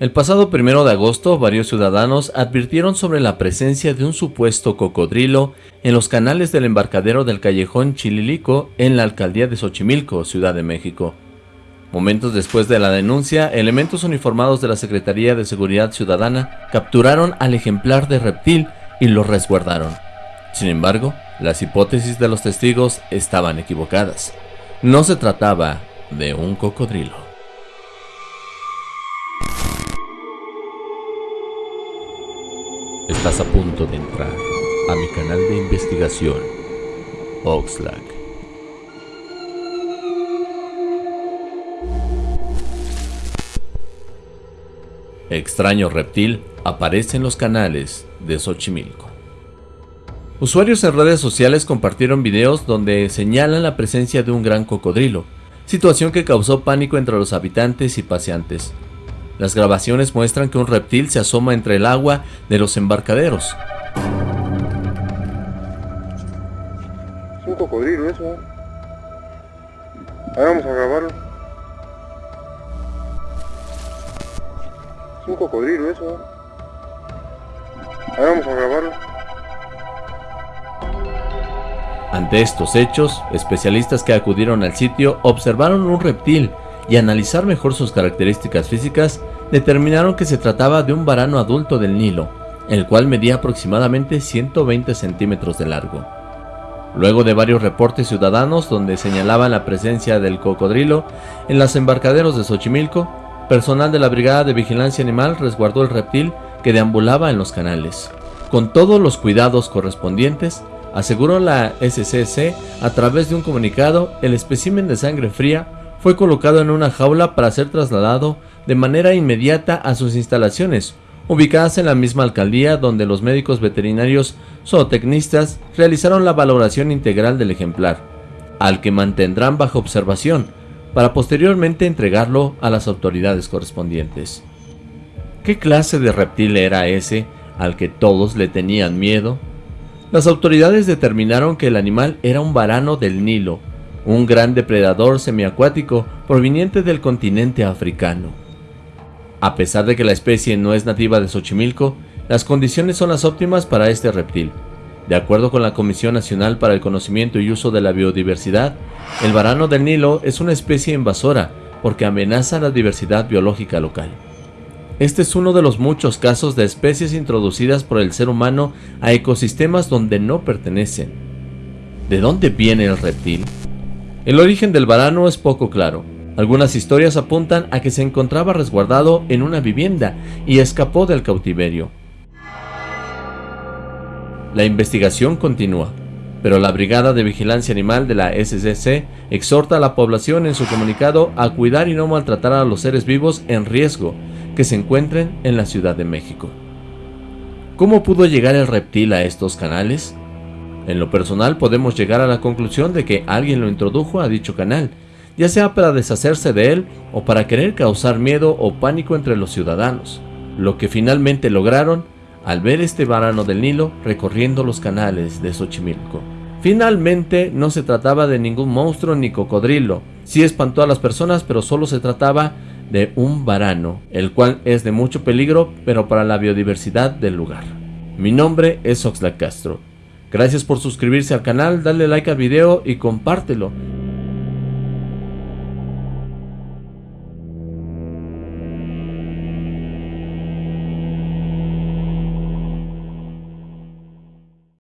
El pasado primero de agosto, varios ciudadanos advirtieron sobre la presencia de un supuesto cocodrilo en los canales del embarcadero del callejón Chililico en la alcaldía de Xochimilco, Ciudad de México. Momentos después de la denuncia, elementos uniformados de la Secretaría de Seguridad Ciudadana capturaron al ejemplar de reptil y lo resguardaron. Sin embargo, las hipótesis de los testigos estaban equivocadas. No se trataba de un cocodrilo. Estás a punto de entrar a mi canal de investigación, Oxlack. Extraño reptil aparece en los canales de Xochimilco. Usuarios en redes sociales compartieron videos donde señalan la presencia de un gran cocodrilo, situación que causó pánico entre los habitantes y paseantes. Las grabaciones muestran que un reptil se asoma entre el agua de los embarcaderos. Es un cocodrilo eso. Ahora vamos a grabarlo. Es un cocodrilo eso. Ahora vamos a grabarlo. Ante estos hechos, especialistas que acudieron al sitio observaron un reptil y analizar mejor sus características físicas, determinaron que se trataba de un varano adulto del Nilo, el cual medía aproximadamente 120 centímetros de largo. Luego de varios reportes ciudadanos donde señalaban la presencia del cocodrilo en las embarcaderos de Xochimilco, personal de la Brigada de Vigilancia Animal resguardó el reptil que deambulaba en los canales. Con todos los cuidados correspondientes, aseguró la SCC a través de un comunicado, el espécimen de sangre fría fue colocado en una jaula para ser trasladado de manera inmediata a sus instalaciones, ubicadas en la misma alcaldía donde los médicos veterinarios zootecnistas realizaron la valoración integral del ejemplar, al que mantendrán bajo observación, para posteriormente entregarlo a las autoridades correspondientes. ¿Qué clase de reptil era ese al que todos le tenían miedo? Las autoridades determinaron que el animal era un varano del Nilo, un gran depredador semiacuático proveniente del continente africano. A pesar de que la especie no es nativa de Xochimilco, las condiciones son las óptimas para este reptil. De acuerdo con la Comisión Nacional para el Conocimiento y Uso de la Biodiversidad, el varano del Nilo es una especie invasora porque amenaza la diversidad biológica local. Este es uno de los muchos casos de especies introducidas por el ser humano a ecosistemas donde no pertenecen. ¿De dónde viene el reptil? El origen del varano es poco claro. Algunas historias apuntan a que se encontraba resguardado en una vivienda y escapó del cautiverio. La investigación continúa, pero la Brigada de Vigilancia Animal de la SCC exhorta a la población en su comunicado a cuidar y no maltratar a los seres vivos en riesgo que se encuentren en la Ciudad de México. ¿Cómo pudo llegar el reptil a estos canales? En lo personal podemos llegar a la conclusión de que alguien lo introdujo a dicho canal, ya sea para deshacerse de él o para querer causar miedo o pánico entre los ciudadanos, lo que finalmente lograron al ver este varano del Nilo recorriendo los canales de Xochimilco. Finalmente no se trataba de ningún monstruo ni cocodrilo, sí espantó a las personas pero solo se trataba de un varano, el cual es de mucho peligro pero para la biodiversidad del lugar. Mi nombre es Oxlack Castro Gracias por suscribirse al canal, darle like al video y compártelo.